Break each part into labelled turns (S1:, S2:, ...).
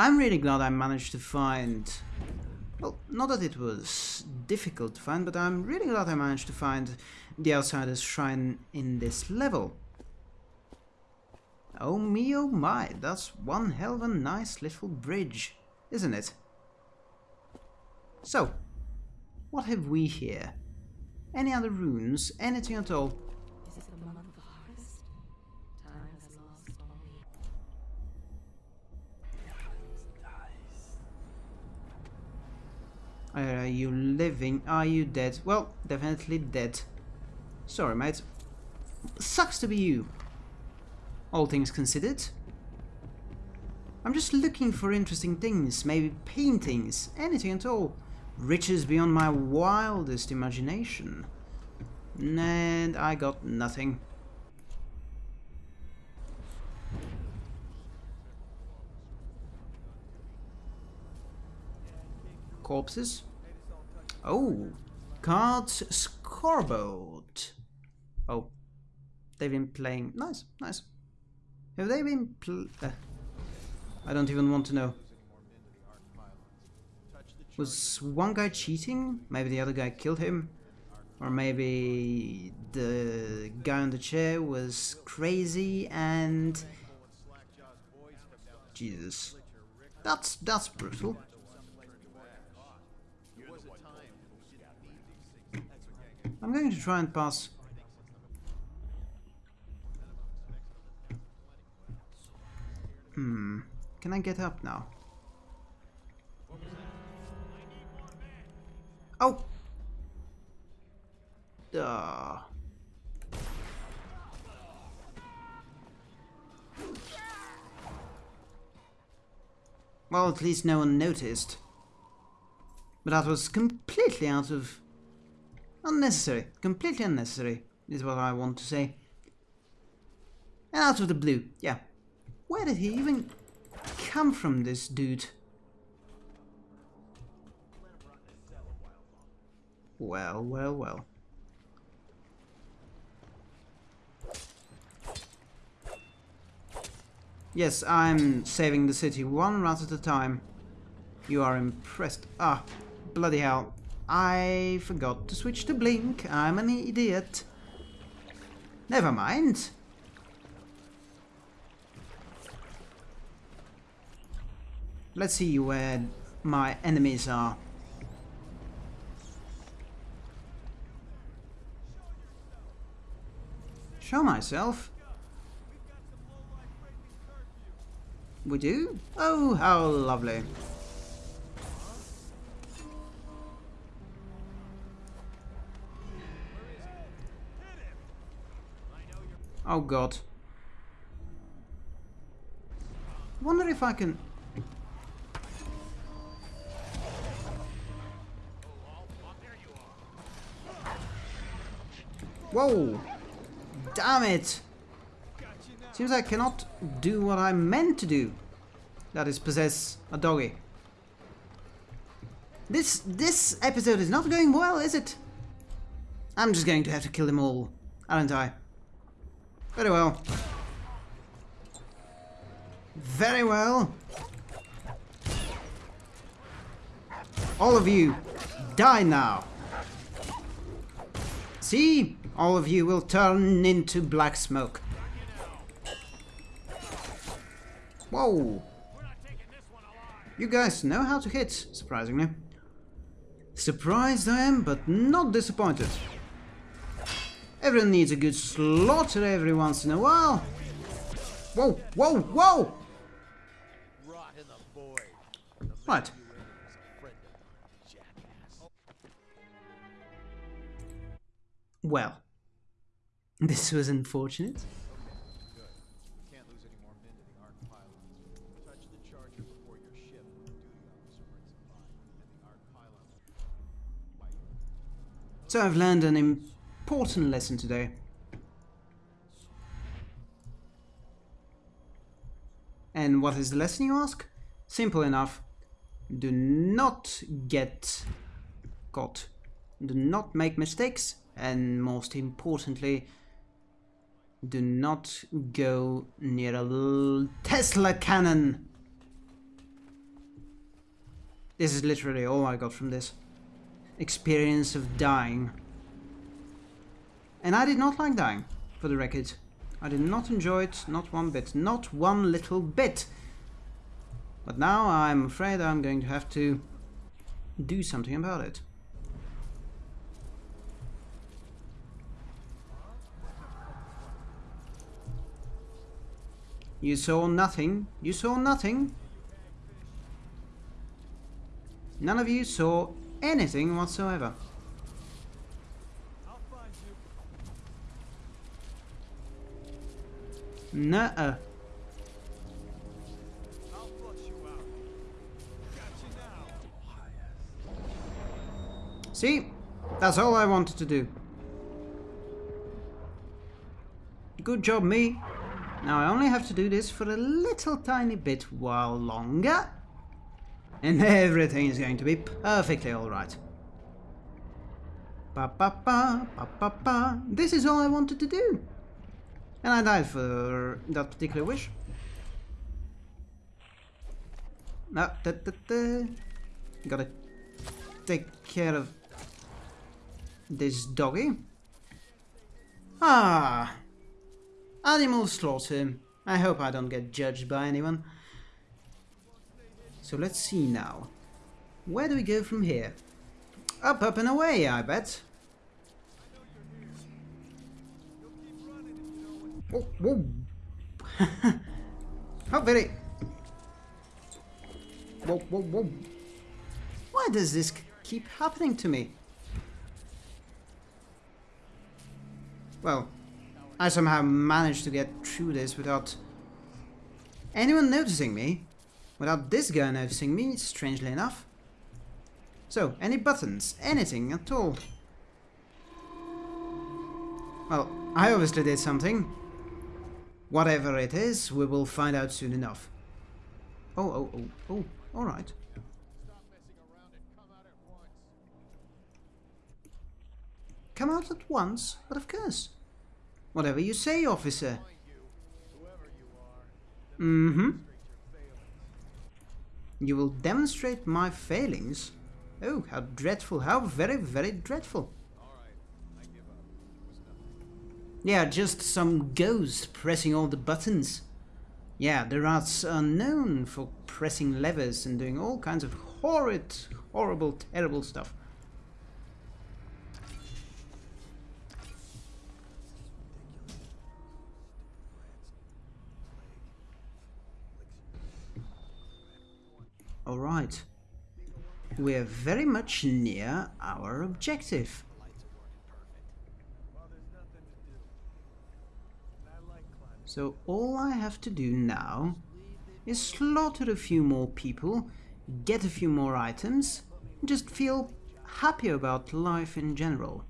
S1: I'm really glad I managed to find... Well, not that it was difficult to find, but I'm really glad I managed to find the Outsider's Shrine in this level. Oh me oh my, that's one hell of a nice little bridge, isn't it? So, what have we here? Any other runes? Anything at all? Are you living? Are you dead? Well, definitely dead. Sorry, mate. Sucks to be you. All things considered. I'm just looking for interesting things, maybe paintings, anything at all. Riches beyond my wildest imagination. And I got nothing. Corpses? Oh, cards scoreboard. Oh, they've been playing. Nice, nice. Have they been uh, I don't even want to know. Was one guy cheating? Maybe the other guy killed him? Or maybe the guy on the chair was crazy and... Jesus. That's, that's brutal. I'm going to try and pass... Hmm... Can I get up now? Oh! Duh. Well, at least no one noticed. But that was completely out of... Unnecessary. Completely unnecessary, is what I want to say. And out of the blue, yeah. Where did he even come from, this dude? Well, well, well. Yes, I'm saving the city one rat at a time. You are impressed. Ah, bloody hell. I forgot to switch to blink. I'm an idiot. Never mind. Let's see where my enemies are. Show myself. We do? Oh, how lovely. Oh god. Wonder if I can... Whoa! Damn it! Seems I cannot do what I'm meant to do. That is possess a doggy. This this episode is not going well, is it? I'm just going to have to kill them all, aren't I? Very well. Very well. All of you, die now. See? All of you will turn into black smoke. Whoa! You guys know how to hit, surprisingly. Surprised I am, but not disappointed. Everyone needs a good slaughter every once in a while. Whoa, whoa, whoa! What? Well, this was unfortunate. So I've learned an important lesson today. And what is the lesson you ask? Simple enough. Do not get caught. Do not make mistakes and most importantly do not go near a Tesla cannon This is literally all I got from this. Experience of dying. And I did not like dying, for the record. I did not enjoy it, not one bit. Not one little bit. But now I'm afraid I'm going to have to do something about it. You saw nothing. You saw nothing. None of you saw anything whatsoever. Nuh-uh. See? That's all I wanted to do. Good job, me. Now I only have to do this for a little tiny bit while longer. And everything is going to be perfectly alright. Pa pa pa, pa pa pa. This is all I wanted to do. And I died for that particular wish. No, da, da, da. Gotta take care of this doggy. Ah, animal slaughter. I hope I don't get judged by anyone. So let's see now. Where do we go from here? Up, up and away, I bet. Whoa, whoa. How very... Whoa, whoa, whoa. Why does this keep happening to me? Well, I somehow managed to get through this without anyone noticing me. Without this guy noticing me, strangely enough. So, any buttons? Anything at all? Well, I obviously did something. Whatever it is, we will find out soon enough. Oh, oh, oh, oh, alright. Come out at once? But of course. Whatever you say, officer. Mm-hmm. You will demonstrate my failings? Oh, how dreadful, how very, very dreadful. Yeah, just some ghost pressing all the buttons. Yeah, the rats are known for pressing levers and doing all kinds of horrid, horrible, terrible stuff. Alright. We're very much near our objective. So all I have to do now is slaughter a few more people, get a few more items, just feel happy about life in general.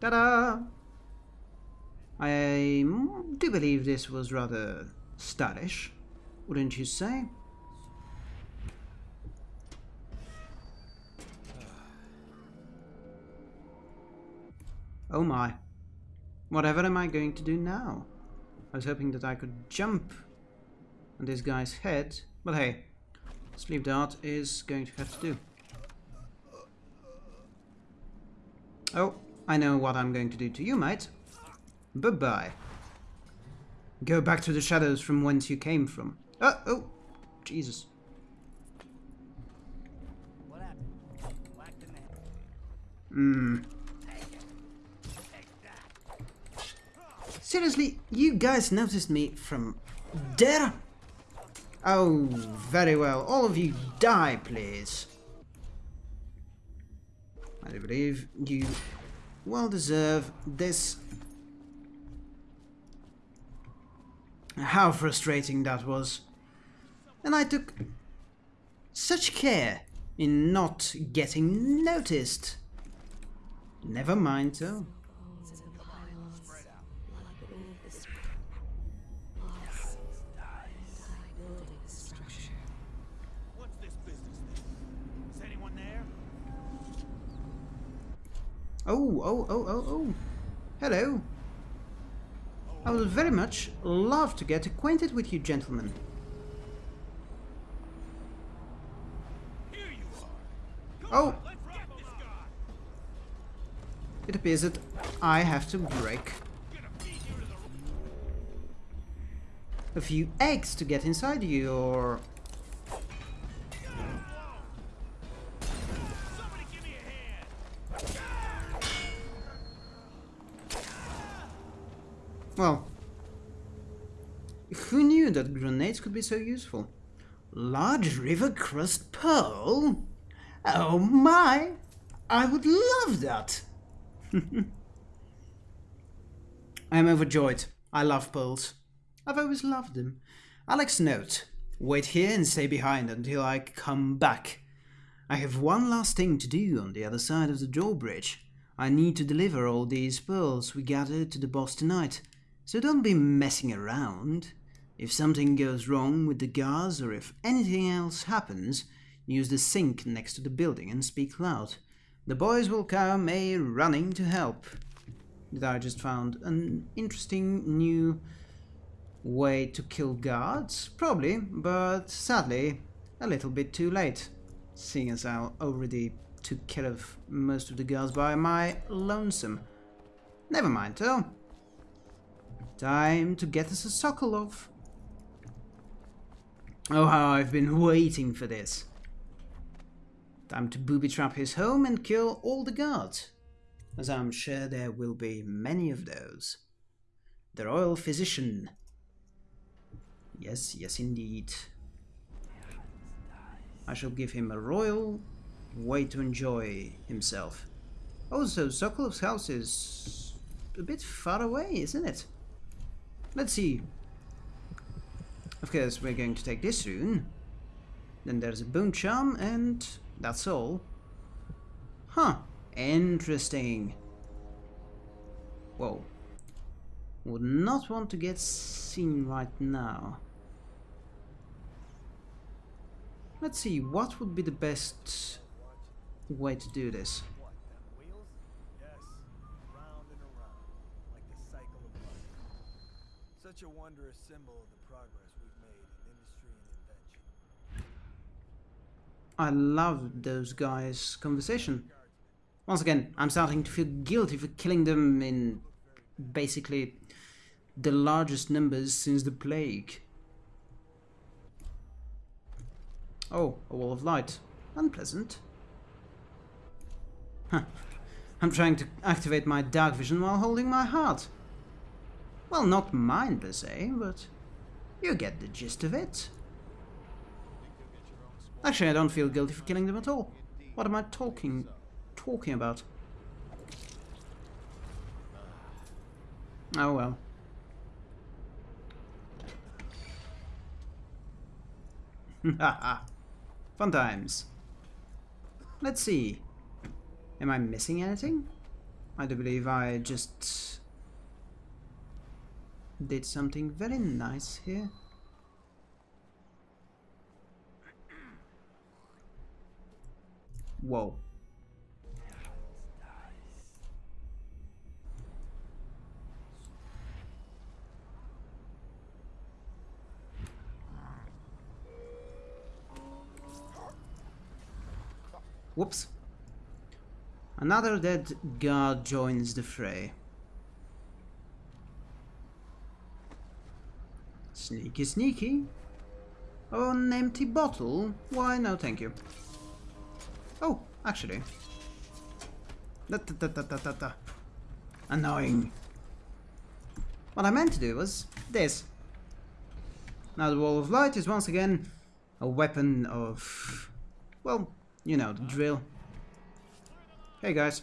S1: Ta-da! I do believe this was rather stylish, wouldn't you say? Oh my. Whatever am I going to do now? I was hoping that I could jump on this guy's head, but hey, sleep dart is going to have to do. Oh, I know what I'm going to do to you, mate. Bye-bye. Go back to the shadows from whence you came from. Oh, oh, Jesus. Hmm. Seriously, you guys noticed me from there? Oh, very well. All of you die, please. I believe you well deserve this How frustrating that was. And I took such care in not getting noticed. Never mind though. Oh, oh, oh, oh, oh. Hello. I would very much love to get acquainted with you gentlemen. Oh! It appears that I have to break a few eggs to get inside your Well, who knew that grenades could be so useful? Large River Krust pearl? Oh my! I would love that! I am overjoyed. I love pearls. I've always loved them. Alex note. Wait here and stay behind until I come back. I have one last thing to do on the other side of the drawbridge. I need to deliver all these pearls we gathered to the boss tonight. So don't be messing around. If something goes wrong with the gas or if anything else happens, use the sink next to the building and speak loud. The boys will come a running to help. That I just found an interesting new way to kill guards? Probably, but sadly a little bit too late, seeing as I already took care of most of the guards by my lonesome. Never mind though. Time to get us a Sokolov. Oh, how I've been waiting for this. Time to booby-trap his home and kill all the guards, as I'm sure there will be many of those. The royal physician. Yes, yes indeed. I shall give him a royal way to enjoy himself. Also, Sokolov's house is a bit far away, isn't it? Let's see. Of course, we're going to take this rune. Then there's a bone charm, and that's all. Huh. Interesting. Whoa. Would not want to get seen right now. Let's see, what would be the best way to do this?
S2: Such a wondrous symbol of the progress we've made in industry and invention.
S1: I love those guys' conversation. Once again, I'm starting to feel guilty for killing them in basically the largest numbers since the plague. Oh, a wall of light. Unpleasant. Huh. I'm trying to activate my dark vision while holding my heart. Well, not mine per se, but you get the gist of it. Actually, I don't feel guilty for killing them at all. What am I talking talking about? Oh well. Fun times. Let's see. Am I missing anything? I do believe I just did something very nice here. Whoa. Whoops. Another dead guard joins the fray. Sneaky, sneaky. Oh, an empty bottle? Why, no thank you. Oh, actually. Da, da, da, da, da, da. Annoying. What I meant to do was this. Now the Wall of Light is once again a weapon of... Well, you know, the drill. Hey guys.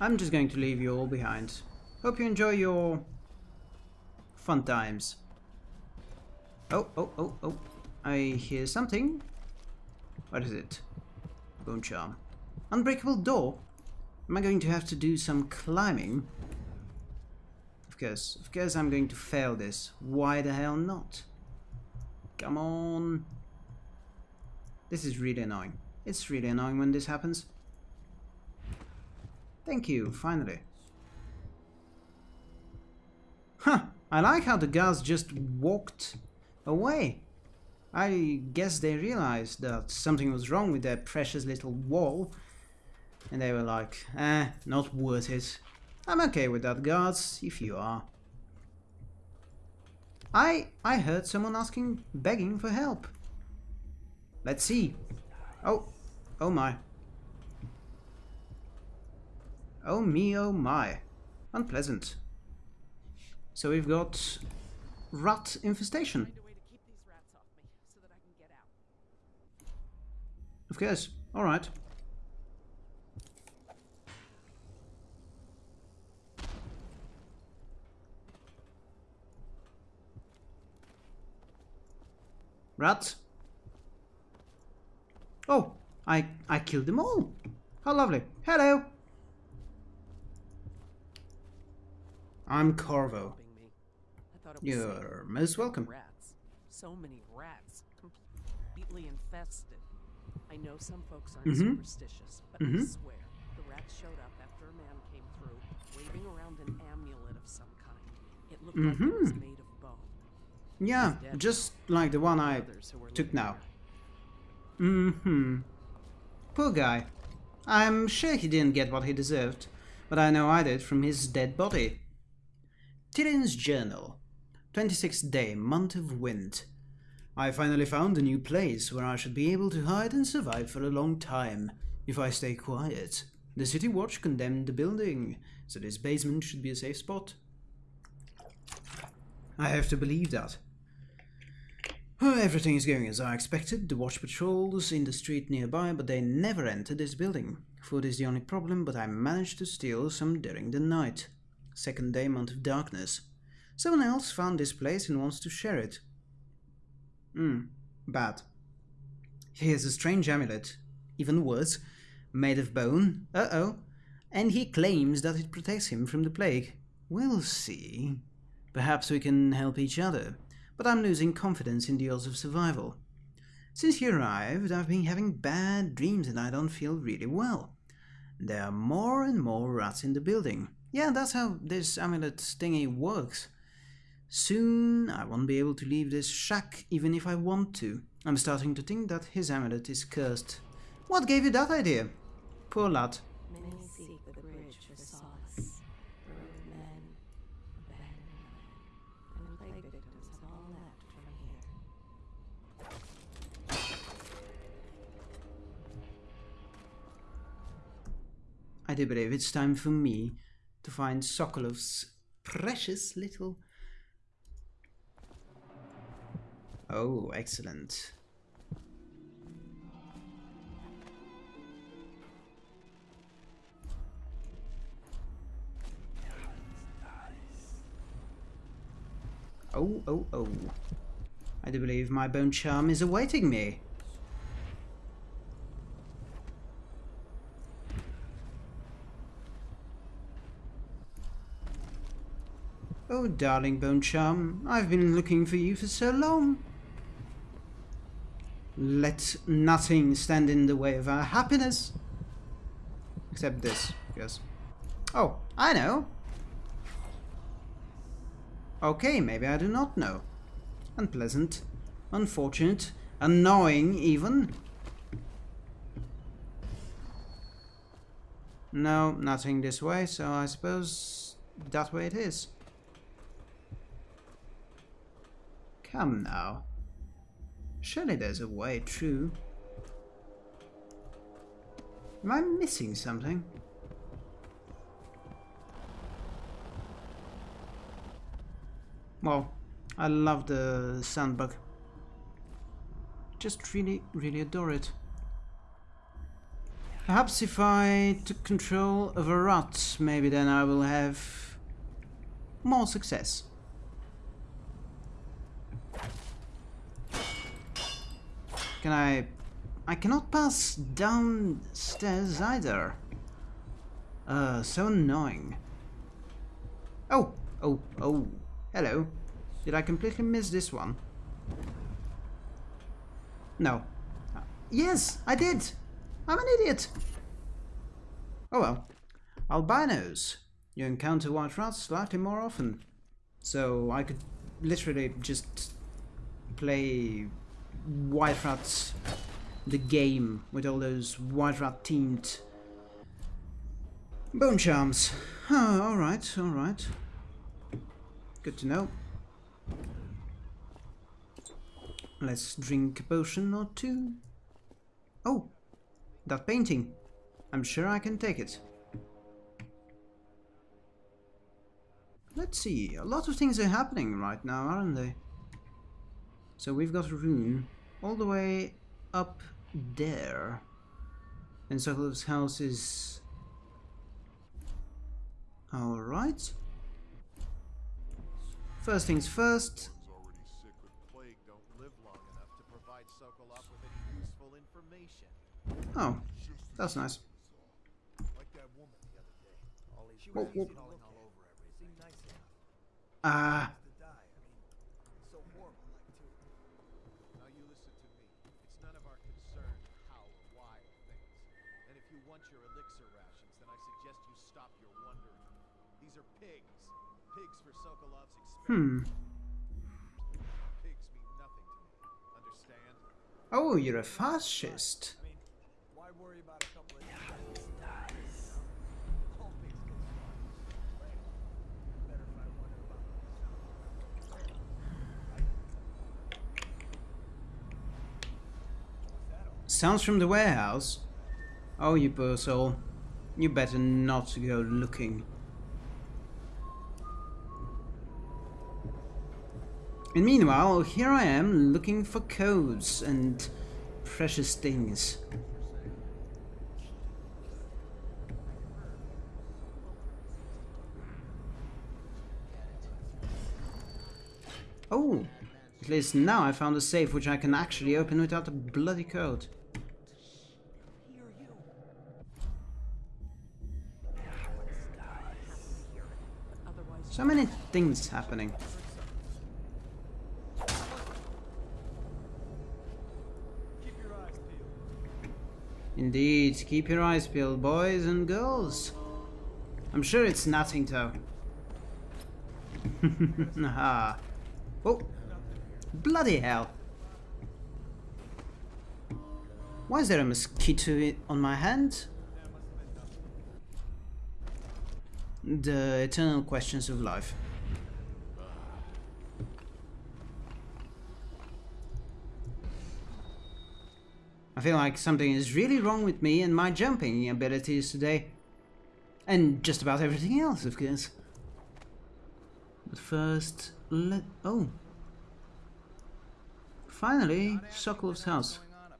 S1: I'm just going to leave you all behind. Hope you enjoy your fun times. Oh, oh, oh, oh. I hear something. What is it? Bone charm. Unbreakable door? Am I going to have to do some climbing? Of course, of course I'm going to fail this. Why the hell not? Come on. This is really annoying. It's really annoying when this happens. Thank you, finally. Huh, I like how the guards just walked away. I guess they realized that something was wrong with their precious little wall. And they were like, eh, not worth it. I'm okay with that, guards, if you are. I I heard someone asking, begging for help. Let's see. Oh, oh my. Oh me, oh my. Unpleasant. So we've got rat infestation.
S3: Find a way to keep these rats off me so that I can get out.
S1: Of course. Alright. Rats? Oh, I I killed them all. How lovely. Hello. I'm Corvo.
S3: Helping me. I thought it was
S1: You're most welcome.
S3: Rats. So many rats. Completely infested. I know some folks aren't
S1: Mhm.
S3: superstitious, but I
S1: Mhm.
S3: swear the rats showed up after a man came through, waving around an amulet of some kind. It looked like it was
S1: Mhm.
S3: made of bone.
S1: Yeah, just like the one I
S3: Others who were
S1: took now. Mm-hmm. Poor guy. I'm sure he didn't get what he deserved, but I know I did from his dead body. Tyrion's Journal. 26th day, month of wind. I finally found a new place where I should be able to hide and survive for a long time, if I stay quiet. The City Watch condemned the building, so this basement should be a safe spot. I have to believe that. Everything is going as I expected. The watch patrols in the street nearby, but they never enter this building. Food is the only problem, but I managed to steal some during the night. Second day, month of darkness. Someone else found this place and wants to share it. Hmm, bad. He has a strange amulet, even worse, made of bone. Uh-oh. And he claims that it protects him from the plague. We'll see. Perhaps we can help each other but I'm losing confidence in the odds of survival. Since he arrived, I've been having bad dreams and I don't feel really well. There are more and more rats in the building. Yeah, that's how this amulet thingy works. Soon I won't be able to leave this shack even if I want to. I'm starting to think that his amulet is cursed. What gave you that idea? Poor lad.
S4: Many seek the bridge for solace. Men, abandoned and plague victims have all left from here.
S1: I do believe it's time for me to find Sokolov's precious little. Oh, excellent. Oh, oh, oh. I do believe my bone charm is awaiting me. Oh, darling Bone Charm, I've been looking for you for so long. Let nothing stand in the way of our happiness. Except this, yes. Oh, I know. Okay, maybe I do not know. Unpleasant, unfortunate, annoying even. No, nothing this way, so I suppose that way it is. Come now. Surely there's a way through. Am I missing something? Well, I love the sandbug. Just really, really adore it. Perhaps if I took control of a rat, maybe then I will have more success. Can I... I cannot pass downstairs either. Uh, so annoying. Oh, oh, oh. Hello. Did I completely miss this one? No. Yes, I did. I'm an idiot. Oh well. Albinos. You encounter white rats slightly more often. So I could literally just play White Rats, the game, with all those White Rat themed bone charms. Oh, alright, alright. Good to know. Let's drink a potion or two. Oh, that painting. I'm sure I can take it. Let's see, a lot of things are happening right now, aren't they? So we've got rune all the way up there. And Sokolov's house is... Alright. First things first.
S5: already sick with plague don't live long enough to provide Sokolov with any useful information.
S1: Oh, that's nice.
S2: Like that woman the other day. All she
S1: Whoa,
S2: was
S1: whoa.
S2: easy calling all over everything. Seemed nice enough.
S1: Ah,
S2: To die. I mean, so horrible like too.
S5: Now you listen to me. It's none of our concern how or why of things. And if you want your elixir rations, then I suggest you stop your wondering. These are pigs. Pigs for Sokolov's
S1: hmm.
S5: experiment. Pigs mean nothing to me. Understand?
S1: Oh, you're a fascist.
S2: I mean, why worry about a couple of dies? All pigs get slaughtered. Right. Better Hmm. if oh, I wonder about myself.
S1: Sounds from the warehouse. Oh, you poor. You better not go looking. And meanwhile, here I am looking for codes and precious things. Oh, at least now I found a safe which I can actually open without a bloody code. So many things happening.
S2: Keep your eyes peeled.
S1: Indeed, keep your eyes peeled, boys and girls. I'm sure it's nothing, though. Aha. Oh, bloody hell. Why is there a mosquito on my hand? The eternal questions of life. I feel like something is really wrong with me and my jumping abilities today. And just about everything else, of course. But first, let... Oh. Finally, Sokolov's house.
S6: going on up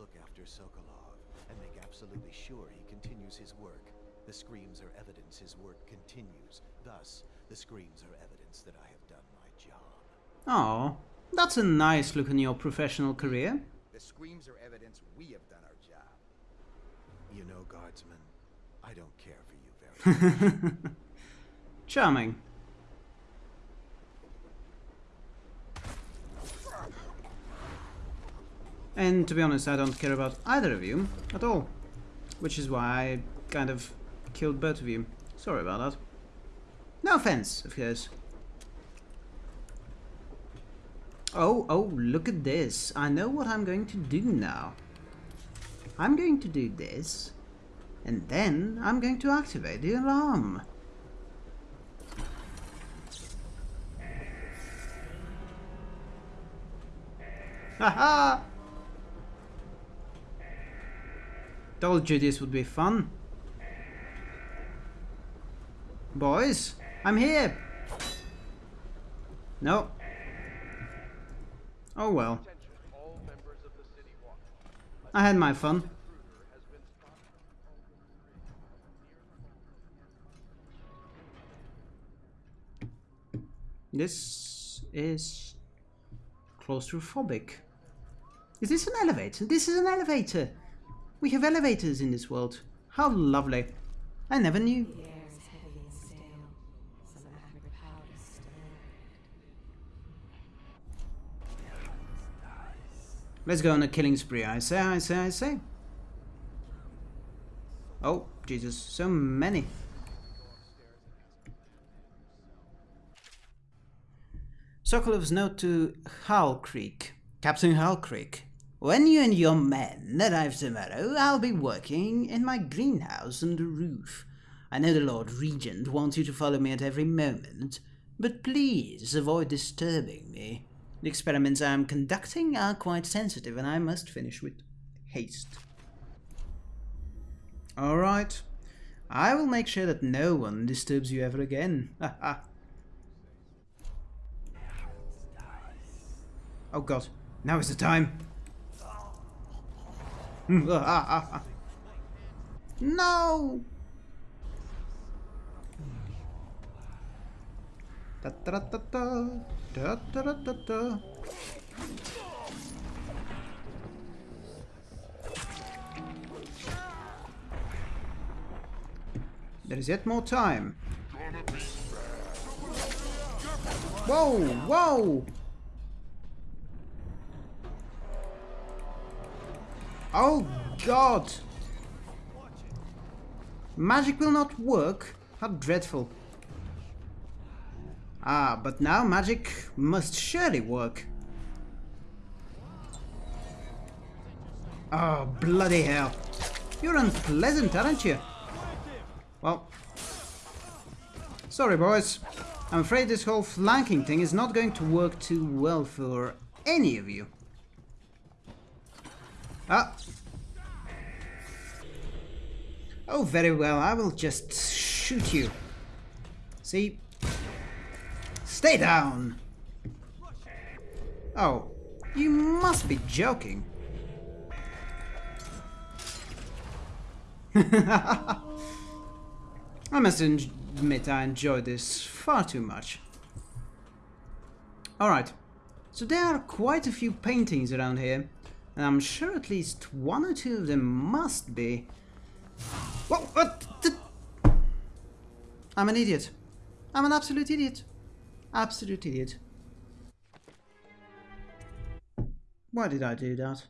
S6: look after Sokolov and make absolutely sure he continues his work. The screams are evidence his work continues. Thus, the screams are evidence that I have done my job.
S1: Oh, that's a nice look on your professional career.
S6: The screams are evidence we have done our job. You know, guardsman, I don't care for you very much.
S1: Charming. And to be honest, I don't care about either of you at all. Which is why I kind of killed both of you. Sorry about that. No offense, of course. Oh, oh, look at this. I know what I'm going to do now. I'm going to do this. And then I'm going to activate the alarm. Haha! Told you this would be fun. Boys, I'm here. No. Oh well. I had my fun. This is claustrophobic. Is this an elevator? This is an elevator! We have elevators in this world. How lovely. I never knew.
S4: The air is heavy and stale. Some acrid powder still lurked.
S1: Let's go on a killing spree. I say, I say, I say. Oh, Jesus, so many. Sokolov's note to Hal Creek. Captain Hal Creek. When you and your men arrive tomorrow, I'll be working in my greenhouse on the roof. I know the Lord Regent wants you to follow me at every moment, but please avoid disturbing me. The experiments I am conducting are quite sensitive and I must finish with haste. Alright. I will make sure that no one disturbs you ever again. oh god, now is the time. no! Da da da da da da da da da. There is yet more time. Whoa, whoa! Oh god! Magic will not work? How dreadful. Ah, but now magic must surely work. Oh, bloody hell. You're unpleasant, aren't you? Well, sorry boys. I'm afraid this whole flanking thing is not going to work too well for any of you. Ah. Oh, very well. I will just shoot you. See? Stay down! Oh, you must be joking. I must admit I enjoy this far too much. Alright, so there are quite a few paintings around here, and I'm sure at least one or two of them must be... Whoa, uh, what? I'm an idiot. I'm an absolute idiot. Absolute idiot. Why did I do that?